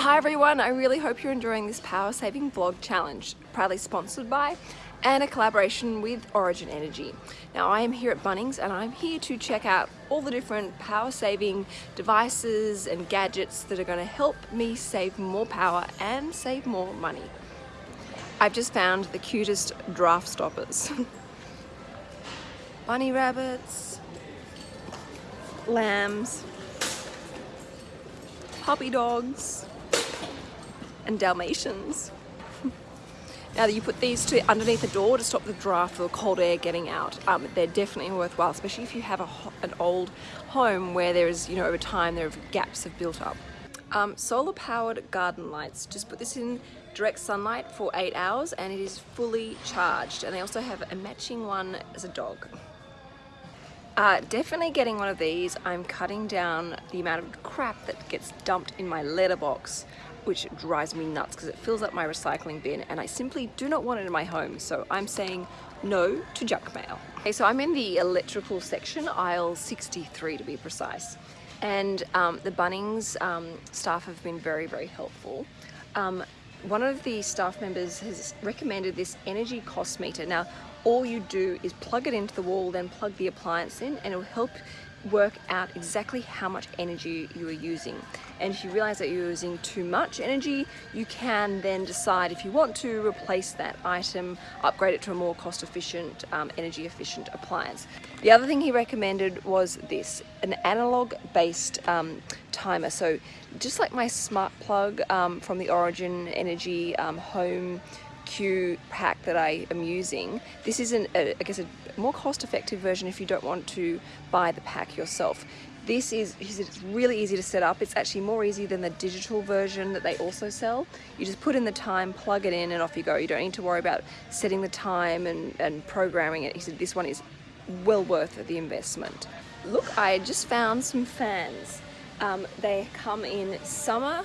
Hi everyone, I really hope you're enjoying this power saving vlog challenge, proudly sponsored by and a collaboration with Origin Energy. Now I am here at Bunnings and I'm here to check out all the different power saving devices and gadgets that are going to help me save more power and save more money. I've just found the cutest draft stoppers. Bunny rabbits, lambs, puppy dogs, and Dalmatians. now that you put these two underneath the door to stop the draft or cold air getting out. Um, they're definitely worthwhile, especially if you have a, an old home where there is, you know, over time there are gaps have built up. Um, solar powered garden lights. Just put this in direct sunlight for eight hours and it is fully charged. And they also have a matching one as a dog. Uh, definitely getting one of these. I'm cutting down the amount of crap that gets dumped in my letterbox which drives me nuts because it fills up my recycling bin and I simply do not want it in my home. So I'm saying no to junk mail. Okay, so I'm in the electrical section, aisle 63 to be precise. And um, the Bunnings um, staff have been very, very helpful. Um, one of the staff members has recommended this energy cost meter. Now, all you do is plug it into the wall, then plug the appliance in, and it will help work out exactly how much energy you are using. And if you realize that you're using too much energy, you can then decide if you want to replace that item, upgrade it to a more cost efficient, um, energy efficient appliance. The other thing he recommended was this, an analog based um, timer. So just like my smart plug um, from the Origin Energy um, home Q pack that I am using. This is, an, a, I guess, a more cost-effective version if you don't want to buy the pack yourself. This is, it's really easy to set up. It's actually more easy than the digital version that they also sell. You just put in the time, plug it in, and off you go. You don't need to worry about setting the time and, and programming it. He said this one is well worth the investment. Look, I just found some fans. Um, they come in summer,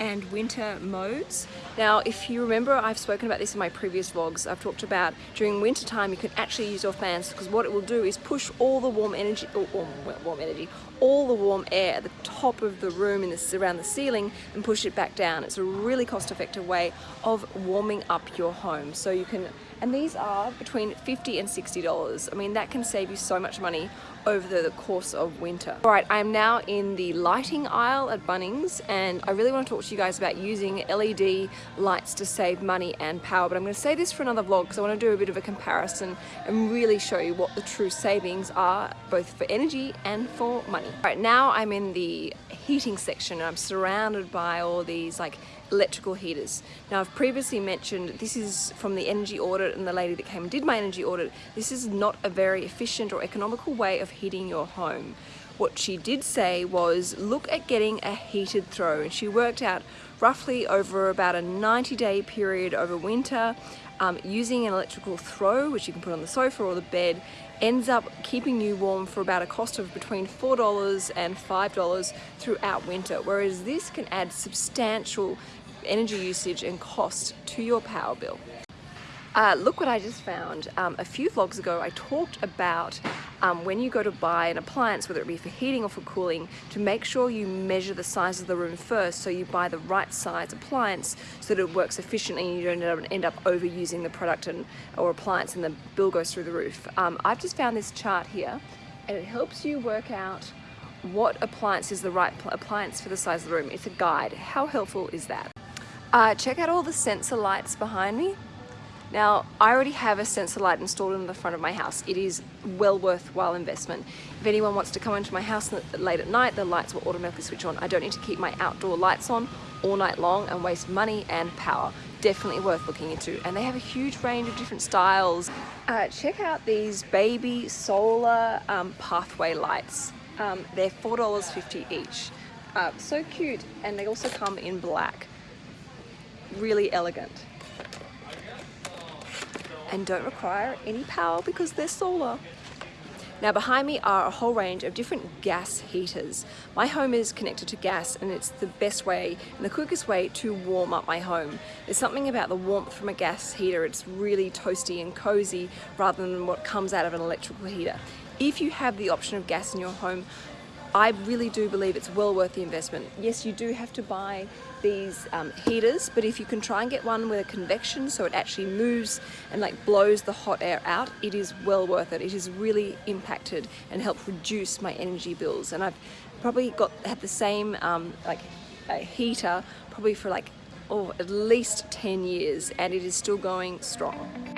and winter modes. Now, if you remember, I've spoken about this in my previous vlogs. I've talked about during winter time, you can actually use your fans because what it will do is push all the warm energy, warm, warm energy, all the warm air at the top of the room in this, around the ceiling and push it back down. It's a really cost-effective way of warming up your home. So you can, and these are between 50 and $60. I mean, that can save you so much money over the course of winter. All right, I'm now in the lighting aisle at Bunnings and I really want to talk to you guys about using LED lights to save money and power, but I'm going to say this for another vlog because I want to do a bit of a comparison and really show you what the true savings are both for energy and for money. All right, now I'm in the heating section and I'm surrounded by all these like electrical heaters. Now I've previously mentioned this is from the energy audit and the lady that came and did my energy audit. This is not a very efficient or economical way of heating your home. What she did say was look at getting a heated throw and she worked out roughly over about a 90 day period over winter um, using an electrical throw which you can put on the sofa or the bed ends up keeping you warm for about a cost of between $4 and $5 throughout winter whereas this can add substantial energy usage and cost to your power bill. Uh, look what I just found. Um, a few vlogs ago I talked about um, when you go to buy an appliance, whether it be for heating or for cooling, to make sure you measure the size of the room first so you buy the right size appliance so that it works efficiently and you don't end up overusing the product and, or appliance and the bill goes through the roof. Um, I've just found this chart here and it helps you work out what appliance is the right appliance for the size of the room. It's a guide. How helpful is that? Uh, check out all the sensor lights behind me. Now, I already have a sensor light installed in the front of my house. It is well worthwhile investment. If anyone wants to come into my house late at night, the lights will automatically switch on. I don't need to keep my outdoor lights on all night long and waste money and power. Definitely worth looking into. And they have a huge range of different styles. Uh, check out these baby solar um, pathway lights. Um, they're $4.50 each. Uh, so cute. And they also come in black. Really elegant and don't require any power because they're solar. Now behind me are a whole range of different gas heaters. My home is connected to gas and it's the best way and the quickest way to warm up my home. There's something about the warmth from a gas heater, it's really toasty and cozy rather than what comes out of an electrical heater. If you have the option of gas in your home, I really do believe it's well worth the investment. Yes, you do have to buy these um, heaters, but if you can try and get one with a convection so it actually moves and like blows the hot air out, it is well worth it. It has really impacted and helped reduce my energy bills. And I've probably got had the same um, like a heater probably for like oh, at least 10 years and it is still going strong.